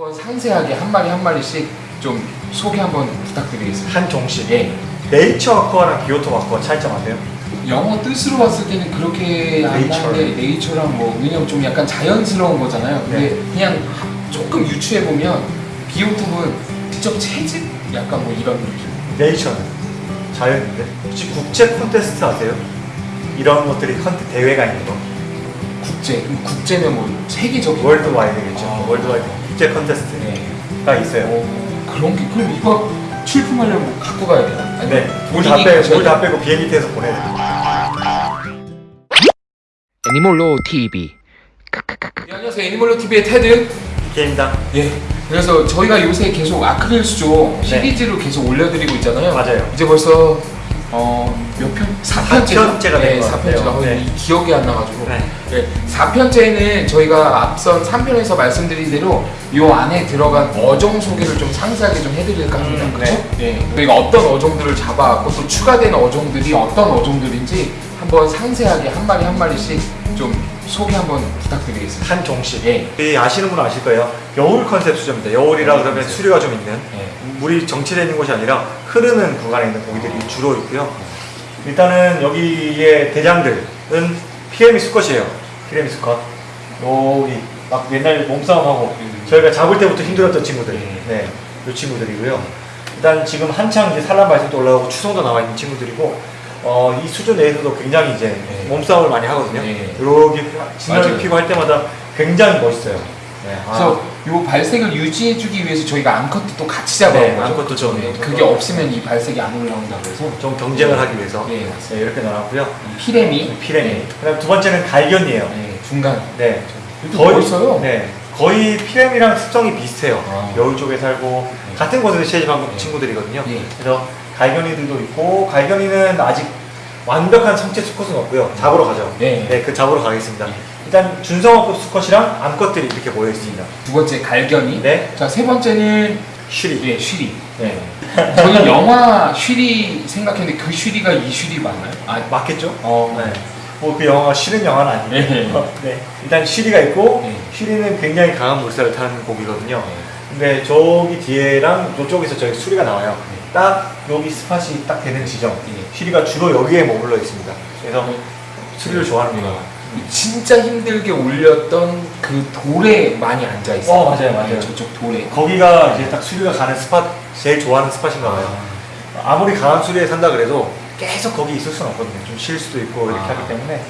한번 상세하게 한 마리 한 마리씩 좀 소개 한번 부탁드리겠습니다. 한 종씩. 예. 네이처 아쿠아랑 기오토 아쿠아 차이점 아세요? 영어 뜻으로 봤을 때는 그렇게 안 네이처. 나는데 네이처랑 뭐 왜냐면 좀 약간 자연스러운 거잖아요. 근데 네. 그냥 조금 유추해 보면 비오톱은 직접 채집 약간 뭐 이런 느낌. 네이처는 자연인데. 혹시 국제 콘테스트 아세요? 이런 것들이 컨테 대회가 있는 거. 국제 그럼 국제면 뭐 세계적인 worldwide겠죠. 아. worldwide 국제 콘테스트가 네. 있어요. 어, 그런 게 그럼 이거 출품하려면 뭐 갖고 가야 돼요? 네. 물 다 빼고 물 다? 빼고 비행기 태워서 보내야 돼요. 애니멀로 TV 네, 안녕하세요 애니멀로 TV의 테드. 게임당. 예. 그래서 저희가 요새 계속 아크릴 수조 네. 시리즈로 계속 올려드리고 있잖아요. 맞아요. 이제 벌써 어 몇 편? 4편째가 사편째가 된것 같아요. 4편째가 네. 기억이 안 나가지고. 네. 네. 4편째는 저희가 앞선 3편에서 말씀드린 대로 요 안에 들어간 어종 소개를 좀 상세하게 좀 해드릴까 합니다. 음, 그렇죠? 네. 저희가 어떤 어종들을 잡아왔고 또 추가된 어종들이 어떤 어종들인지 한번 상세하게 한 마리 한 마리씩 좀 소개 한번 부탁드리겠습니다. 한 종씩. 예. 이 아시는 분은 아실 거예요. 여울 컨셉 수조입니다. 여울이라 여울 그러면 컨셉. 수류가 좀 있는 예. 물이 정체되어 있는 곳이 아니라 흐르는 구간에 있는 고기들이 주로 있고요. 일단은 여기의 대장들은 피레미 수컷이에요. 피레미 수컷. 여기 막 옛날 몸싸움하고 음. 저희가 잡을 때부터 힘들었던 친구들. 예. 네, 이 친구들이고요. 일단 지금 한창 이제 산란 발생도 올라오고 추성도 나와 있는 친구들이고 어, 이 수조 내에서도 굉장히 이제 예. 몸싸움을 많이 하거든요. 예. 이렇게 맞아요. 피고 할 때마다 굉장히 멋있어요. 네. 그래서 요 발색을 유지해주기 위해서 저희가 암컷도 또 같이 잡아온 네. 암컷도 좀 네, 그게 없으면 이 발색이 안 올라온다고 해서 좀 경쟁을 하기 위해서 네, 네. 이렇게 나눴고요. 이 피레미, 피레미. 네, 그다음 두 번째는 갈견이에요. 네, 중간. 네. 이것도 멋있어요. 네. 거의 피레미랑 습성이 비슷해요. 아. 여울 쪽에 살고 네. 같은 곳에서 채집한 네. 친구들이거든요. 네. 그래서 갈견이들도 있고 갈견이는 아직 완벽한 성체 수컷은 없고요. 잡으러 가죠. 네. 그 잡으러 가겠습니다. 네. 일단 준성어급 수컷이랑 암컷들이 이렇게 모여 있습니다. 두 번째 갈견이. 네. 자, 세 번째는 쉬리. 예, 쉬리. 네. 저는 영화 쉬리 생각했는데 그 쉬리가 이 쉬리 맞나요? 아, 맞겠죠? 어, 네. 뭐그 영화가 싫은 영화는 아니고 네. 네. 일단 쉬리가 있고 네. 쉬리는 굉장히 강한 물살을 타는 고기거든요. 네. 근데 저기 뒤에랑 저쪽에서 저기 수리가 나와요. 네. 딱 여기 스팟이 딱 되는 지점. 네. 쉬리가 주로 여기에 머물러 있습니다. 그래서 네. 수리를 좋아합니다. 진짜 힘들게 올렸던 그 돌에 많이 앉아 있어요. 어, 맞아요, 맞아요. 네, 저쪽 돌에. 거기가 이제 딱 수리가 가는 스팟 제일 좋아하는 스팟인가 봐요. 아 무리 강한 수리에 산다 그래도 계속 거기 있을 수는 없거든요. 좀 쉴 수도 있고 이렇게 아. 하기 때문에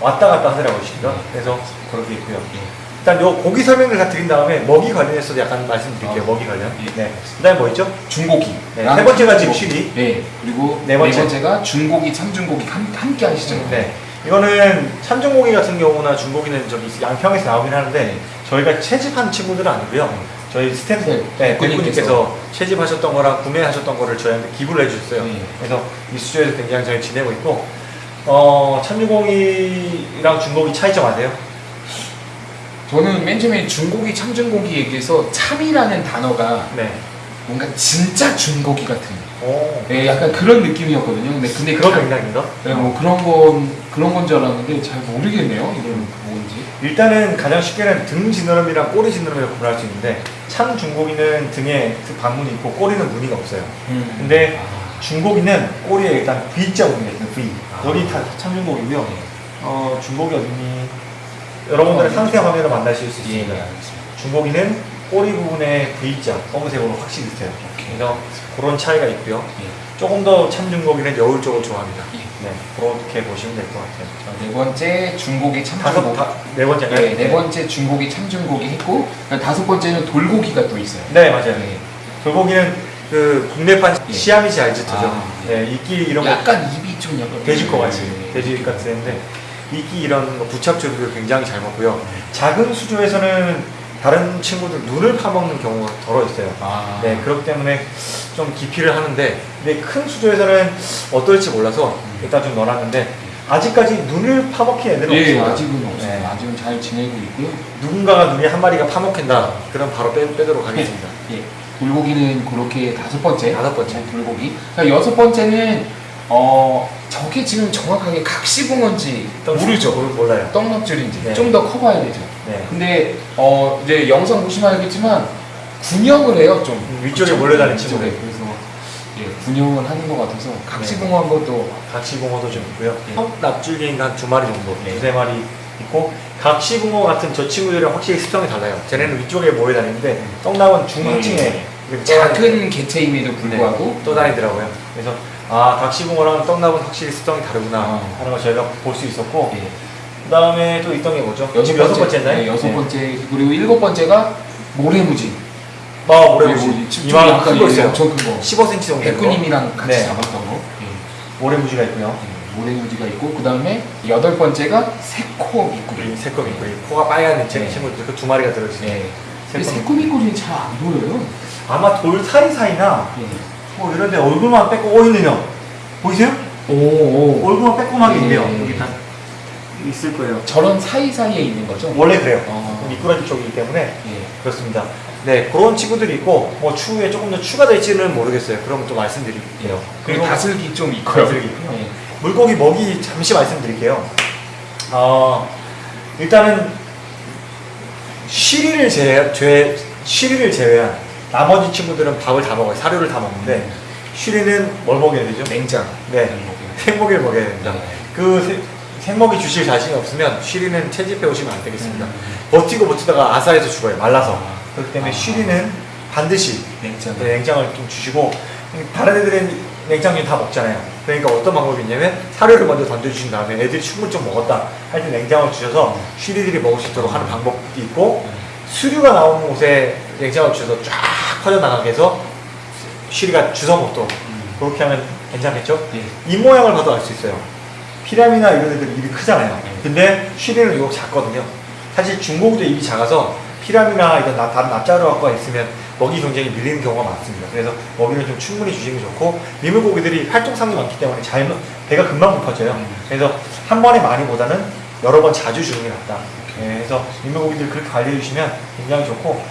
왔다 갔다 하더라고요, 쉬리가. 그래서 그렇게 있고요. 예. 일단 요 고기 설명을 다 드린 다음에 먹이 관련해서도 약간 말씀드릴게요. 아. 먹이 관련. 예. 네. 그다음에 뭐 있죠? 중고기. 네, 세 번째가 지금 쉬리. 네. 그리고 네 네, 번째. 번째 가 중고기, 참중고기 함, 함께 하시죠. 네. 이거는 참중고기 같은 경우나 중고기는 저기 양평에서 나오긴 하는데 저희가 채집한 친구들은 아니고요. 저희 스태프 네, 네, 국군님께서. 국군님께서 채집하셨던 거랑 구매하셨던 거를 저희한테 기부를 해주셨어요. 네. 그래서 이 수조에서 굉장히 잘 지내고 있고 어, 참중고기랑 중고기 차이점 아세요? 저는 맨 처음에 중고기, 참중고기 얘기해서 참이라는 단어가 네. 뭔가 진짜 중고기 같은. 오. 네, 약간 그런 느낌이었거든요. 근데 근데 그런 참- 맥락인가? 네, 뭐 그런 건 그런 건 줄 알았는데 잘 모르겠네요. 이건 뭔지. 일단은 가장 쉽게는 등 지느러미랑 꼬리 지느러미를 구분할 수 있는데 참 중고기는 등에 그 반문이 있고 꼬리는 무늬가 없어요. 음. 근데 아, 중고기는 꼬리에 일단 V자 무늬가 있어요. V. 아. 여기 다 참중고기고요. 네. 어, 중고기 어딨니? 여러분들은 어, 상세 화면으로 만나실 수 예, 있습니다. 예, 알겠습니다. 중고기는 꼬리 부분에 V자 검은색으로 확실히 있어요. 그래서 그런 차이가 있고요. 예. 조금 더 참중고기는 여울 쪽을 좋아합니다. 예. 네, 그렇게 보시면 될 것 같아요. 자, 네 번째 중고기 다섯, 참중고기. 다, 네 번째가요? 네, 네 번째 중고기 참중고기 했고 다섯 번째는 돌고기가 또 있어요. 네, 맞아요. 네. 돌고기는 그 국내판 예. 시아미지 알지트죠. 아, 네, 이끼 이런 거 약간 입이 좀 약간 돼지 거 같이 네. 돼지 같은데 이끼 이런 거 부착조류를 굉장히 잘 먹고요. 작은 수조에서는 다른 친구들 눈을 파먹는 경우가 덜어 있어요. 아, 네, 그렇기 때문에 좀 기피를 하는데 근데 큰 수조에서는 어떨지 몰라서 일단 좀 넣어놨는데 아직까지 눈을 파먹힌 애들은 예, 없습니다. 아직은 없어요. 네. 아직은 잘 지내고 있고요. 누군가가 눈에 한 마리가 파먹힌다. 그럼 바로 빼, 빼도록 하겠습니다. 예, 돌고기는 그렇게 다섯 번째. 다섯 번째. 네, 돌고기. 자, 여섯 번째는 어 저게 지금 정확하게 각시붕어인지 모르죠. 몰- 몰라요. 떡락줄인지 네. 좀더 커봐야 되죠. 네. 근데 어 이제 영상 보시면 알겠지만 군형을 해요 좀 음, 위쪽에? 몰려다니는. 친구들. 그래서 예, 군형을 하는 것 같아서 각시붕어 한번 또 각시붕어도 좀 있고요. 네. 턱 납줄개인가 한 두 마리 정도, 네. 두세 마리 있고 각시붕어 같은 저 친구들은 확실히 습성이 달라요. 쟤네는 위쪽에 모여 다니는데 떡나온 중앙층에 네. 이렇게 작은 개체임에도 불구하고 네, 떠다니더라고요. 그래서 아 각시붕어랑 떡나무는 확실히 습성이 다르구나 아. 하는 걸 저희가 볼 수 있었고 예. 그 다음에 또 있던 게 뭐죠? 여섯 여섯 번째? 네, 여섯 번째 그리고 일곱 번째가 모래무지 아 모래무지 아까 큰거 있어요. 엄청 큰 거. 15cm 정도. 백구님이랑 같이 네. 잡았던 거. 예. 모래무지가 있고요. 예, 모래무지가 있고 그 다음에 여덟 번째가 새코 미꾸리. 새콤 있고 이 코가 빨간 제 네. 친구들 그 두 마리가 들어있어요. 예. 근데 새콤. 미꾸리는 잘 안 보여요. 아마 돌 사이사이나 예. 뭐 이런데 얼굴만 빼고 어 있네요. 보이세요? 오, 오. 얼굴만 빼꼼하게 네. 있네요. 여기 다 있을 거예요. 저런 사이사이에 있는 거죠? 원래 그래요. 어. 미꾸라지 쪽이기 때문에 예. 그렇습니다. 네, 그런 친구들이 있고 뭐 추후에 조금 더 추가될지는 모르겠어요. 그럼 또 말씀드릴게요. 그리고 다슬기 좀 있고요. 다슬기 있고요. 예. 물고기 먹이 잠시 말씀드릴게요. 어, 일단은 쉬리를 제외, 제외 쉬리를 제외한 나머지 친구들은 밥을 다 먹어요. 사료를 다 먹는데 쉬리는 뭘 먹여야 되죠? 냉장. 네, 생먹이를 먹여야 됩니다. 네. 그 세- 생먹이 주실 자신이 없으면 쉬리는 채집해 오시면 안 되겠습니다. 음. 버티고 버티다가 아사해서 죽어요. 말라서. 아. 그렇기 때문에 아. 쉬리는 반드시 냉장. 네, 냉장을 좀 주시고 다른 애들은 냉장류 다 먹잖아요. 그러니까 어떤 방법이 있냐면 사료를 먼저 던져주신 다음에 애들이 충분히 좀 먹었다 할 때 냉장을 주셔서 쉬리들이 먹을 수 있도록 하는 방법도 있고 수류가 나오는 곳에 냉장을 주셔서 쫙 퍼져나가게 해서 쉬리가 주워 먹도록 음. 그렇게 하면 괜찮겠죠? 예. 입 모양을 봐도 알 수 있어요. 피라미나 이런 애들 입이 크잖아요. 네. 근데 쉬리는 이거 작거든요. 사실 중고기도 입이 작아서 피라미나 이런 나- 다른 납자루가 있으면 먹이 경쟁이 밀리는 경우가 많습니다. 그래서 먹이를 좀 충분히 주시는 게 좋고 민물고기들이 활동성이 많기 때문에 잘 먹- 배가 금방 고파져요. 음. 그래서 한 번에 많이보다는 여러 번 자주 주는 게 낫다. 예, 그래서 민물고기들 그렇게 관리해 주시면 굉장히 좋고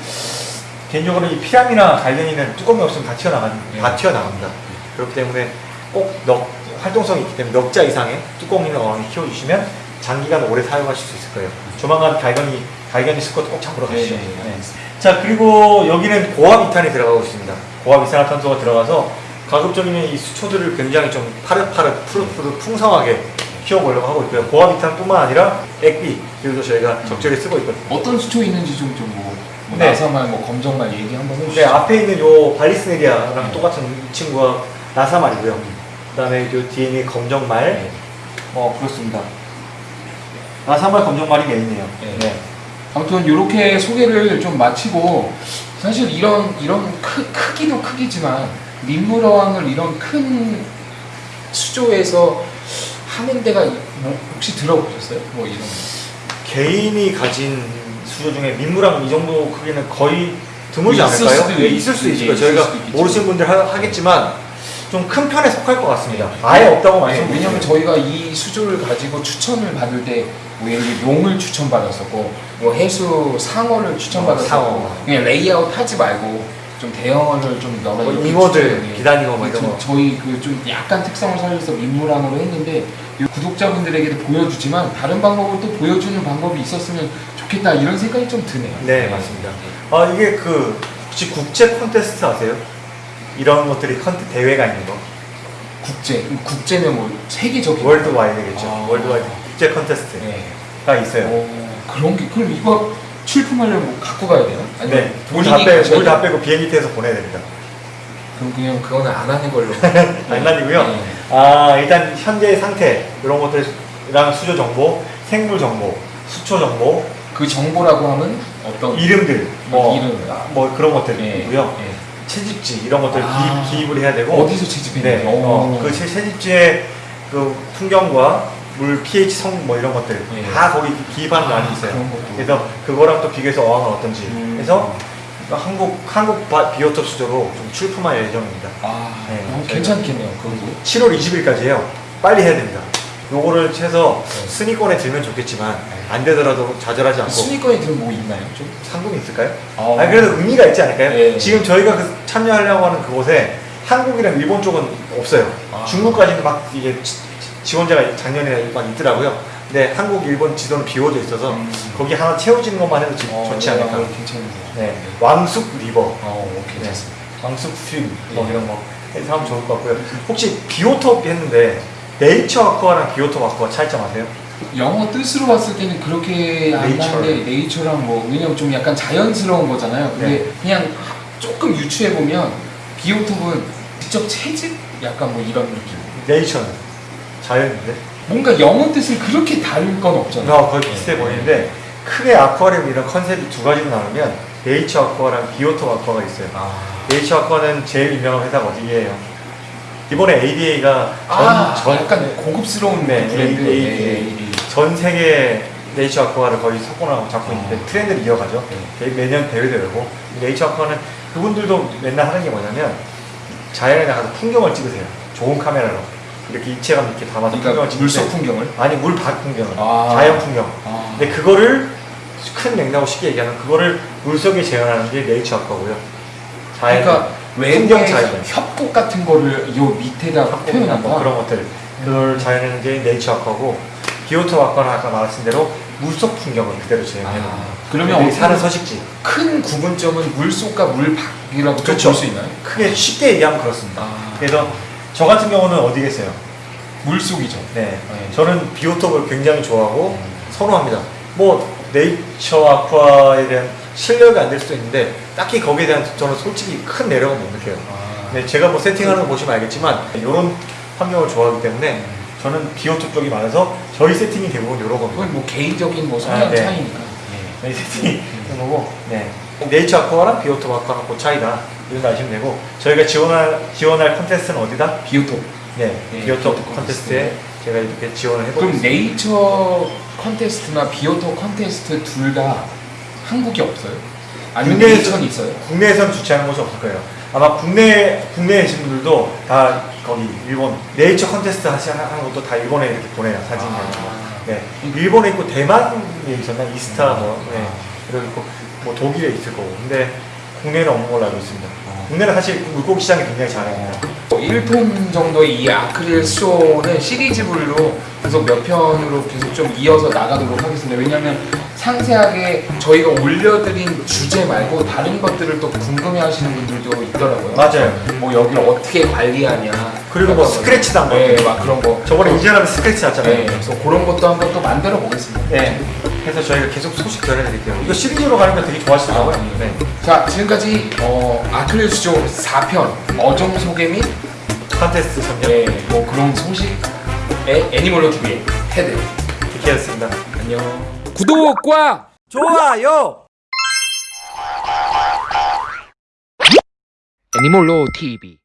개인적으로 이 피라미나 갈견이는 뚜껑이 없으면 다 튀어나가 네. 다 튀어나갑니다. 그렇기 때문에 꼭 넉, 활동성이 있기 때문에 넉자 이상의 뚜껑 있는 어항에 키워주시면 장기간 오래 사용하실 수 있을 거예요. 조만간 갈견이 갈견이 스쿼트 꼭 잡으러 가시죠. 네, 네, 네. 자 그리고 여기는 고압 이탄이 들어가고 있습니다. 고압 이산화탄소가 들어가서 가급적이면 이 수초들을 굉장히 좀 파릇파릇 푸릇푸릇 풍성하게 키워보려고 하고 있고요. 고압 이탄뿐만 아니라 액비 그리고 저희가 적절히 쓰고 있거든요. 어떤 수초 있는지 좀좀 뭐, 뭐 네. 나사말, 뭐 검정말 얘기 한번 네, 해주시죠. 앞에 있는 요 발리스네리아랑 네. 똑같은 이 친구가 나사말이고요. 그 다음에 요 뒤에 있는 검정말. 네. 어, 그렇습니다. 나사말 검정말이 메인이에요. 네. 네. 아무튼 이렇게 소개를 좀 마치고 사실 이런 이런 크, 크기도 크기지만 민물어항을 이런 큰 수조에서 하는 데가 이- 뭐 혹시 들어보셨어요? 뭐 이런 개인이 가진 수조 중에 민물항 이 정도 크기는 거의 드물지 있을 않을까요? 수도 예, 있- 있을 수 있을 예, 거예요. 저희가 있겠죠. 모르시는 분들 하, 겠지만 좀 큰 편에 속할 것 같습니다. 아예 없다고 네, 말씀드리죠. 왜냐면 저희가 이 수조를 가지고 추천을 받을 때, 뭐 예를 용을 추천받았었고, 뭐 해수 상어를 추천받았었고, 어. 그냥 레이아웃 하지 말고 좀 대형어를 좀 넣어. 뭐 잉어들. 기다잉어 뭐 이런 저- 거. 저희 그 좀 약간 특성을 살려서 민물항으로 했는데 이 구독자분들에게도 보여주지만 다른 방법을 또 보여주는 방법이 있었으면 좋겠다 이런 생각이 좀 드네요. 네, 맞습니다. 아, 이게 그 혹시 국제 콘테스트 아세요? 이런 것들이 컨테 대회가 있는 거. 국제, 국제는 뭐 세계적인. worldwide겠죠. 아. worldwide 국제 콘테스트가 네. 있어요. 어, 그런 게 그럼 이거 출품하려면 뭐 갖고 가야? 아니면 네, 물다 빼고 물다 돼요? 빼고 비행기 태워서 보내야 됩니다. 그럼 그냥 그거는 안 하는 걸로. 장난이고요. 네. 아 일단 현재 상태 이런 것들이랑 수조 정보, 생물 정보, 수초 정보, 그 정보라고 하면 어떤 이름들, 뭐, 이름. 아, 뭐 그런 예, 것들이고요. 예. 채집지 이런 것들 아. 기입, 기입 을 해야 되고 어디서 채집했나요? 네, 어, 그 채- 채집지의 그 풍경과 물 pH 성 뭐 이런 것들 예. 다 거기 기입하는 아,欄이 있어요. 그런 것도. 그래서 그거랑 또 비교해서 어항은 어떤지 음. 해서 한국 한국 바- 비오톱 수조로 좀 출품할 예정입니다. 아, 네, 어, 괜찮겠네요. 그것도. 7월 20일까지예요. 빨리 해야 됩니다. 요거를 해서 네. 순위권에 들면 좋겠지만 안 되더라도 좌절하지 않고 순위권에 들면 뭐 있나요? 좀? 상금이 있을까요? 아, 아 그래도 의미가 있지 않을까요? 네. 지금 저희가 그 참여하려고 하는 그곳에 한국이랑 일본 쪽은 없어요. 아. 중국까지는 막 이게 지- 지원자가 작년에 막 있더라고요. 근데 한국, 일본 지도는 비워져 있어서 음. 거기 하나 채워지는 것만 해도 어, 좋지 네, 않을까. 어, 괜찮은데요. 네, 왕숙 river, 어, 오, 괜찮습니다. 왕숙 stream 뭐 예. 이런 거 해서 하면 좋을 것 같고요. 혹시 비오톱 했는데 nature aqua랑 비오톱 aqua 차이점 아세요? 영어 뜻으로 봤을 때는 그렇게 안 네이처. 하는데 nature랑 뭐 왜냐면 좀 약간 자연스러운 거잖아요. 근데 네. 그냥 조금 유추해 보면 비오톱은 직접 채집 약간 뭐 이런 느낌. 네이처는 자연인데 뭔가 영어 뜻은 그렇게 다를 건 없잖아요. 나 거의 비슷해 보이는데 크게 아쿠아리움 이런 컨셉이 두 가지로 나누면 nature aqua랑 비오톱 aqua가 있어요. 아, nature aqua는 제일 유명한 회사가 어디예요? 이번에 ADA가 전, 아 전, 약간 고급스러운 네, 브랜드. A- 네, 네. 전 세계 nature aqua를 거의 석권하고 잡고 있는데 아. 트렌드를 이어가죠. 네. 매년 대회도 열고 네이처 아쿠아는 그분들도 맨날 하는 게 뭐냐면 자연에 나가서 풍경을 찍으세요. 좋은 카메라로 이렇게 입체감 있게 담아서 그러니까 풍경을 찍는데 물속 풍경을. 아니 물 밖 풍경을 아. 자연 풍경. 아, 근데 그거를 큰 맥락으로 쉽게 얘기하면 그거를 물속에 재현하는 게 네이처 아쿠아고요. 자연 그러니까 외부의 자연. 협곡 같은 거를 요 밑에다 표현한 뭐 거. 그런 것들 그걸 자연하는 게 네이처 아쿠아고 비오토 아쿠아는 아까 말했던 대로 물속 풍경을 그대로 재현해요. 아, 그러면 그러면 어떻게 사는 서식지 큰 구분점은 물속과 물밖이라고 그렇죠. 볼수 있나요? 크게 쉽게 얘기하면 그렇습니다. 아, 그래서 저 같은 경우는 어디겠어요? 물속이죠. 네, 네. 저는 비오톱을 굉장히 좋아하고 음. 선호합니다. 뭐 네이처 아쿠아에 대한 실력이 안 될 수도 있는데 딱히 거기에 대한 저는 솔직히 큰 매력은 못 느껴요. 아, 네, 제가 뭐 세팅하는 거 보시면 알겠지만 이런 환경을 좋아하기 때문에 저는 비오톱 쪽이 많아서 저희 세팅이 대부분 이런 겁니다. 그건 뭐 개인적인 뭐 성향 아, 네. 차이니까. 저희 세팅이 이런 거고 네. nature aqua랑 비오톱 aqua랑 그 차이다 이런 거 아시면 되고 저희가 지원할 지원할 컨테스트는 어디다? 비오톱. 네, 네, 비오톱 비오톱 컨테스트에 제가 이렇게 지원을 그럼 해보겠습니다. 네이처 컨테스트나 비오톱 컨테스트 둘 다 한국에 없어요? 아니면 국내에서- 네이처는 있어요? 국내에선 주최하는 곳이 없을 거예요. 아마 국내 국내에 계신 분들도 다 거기 일본 네이처 컨테스트 하시- 하는 것도 다 일본에 이렇게 보내요 사진. 을 아. 네, 일본에 있고 대만에 있었나 이스타 뭐, 음. 네, 아. 그리고 있고 뭐 독일에 있을 거고. 근데 국내는 없는 걸로 알고 있습니다. 아. 국내는 사실 물고기 시장이 굉장히 잘합니다. 1톤 정도의 이 아크릴 쇼는 시리즈물로 계속 몇 편으로 계속 좀 이어서 나가도록 하겠습니다. 왜냐하면 상세하게 저희가 올려드린 주제 말고 다른 것들을 또 궁금해하시는 분들도 있더라고요. 맞아요. 뭐 여기를 어떻게 관리하냐. 그리고 뭐 스크래치도 한번. 네, 막 그런 거. 저번에 이전하면 스크래치 났잖아요. 네, 그래서 그런 것도 한번 또 만들어 보겠습니다. 네. 그래서 저희가 계속 소식 전해드릴게요. 이거 시리즈로 가는 거 되게 좋아하시더라고요. 아, 네. 자, 지금까지 어, 아크릴 수조 4편 어종 소개 및 컨테스트 선정 네, 뭐 그런 소식의 애니멀로 TV의 헤드. 이렇게였습니다. 안녕. 구독과 좋아요. 애니멀로 TV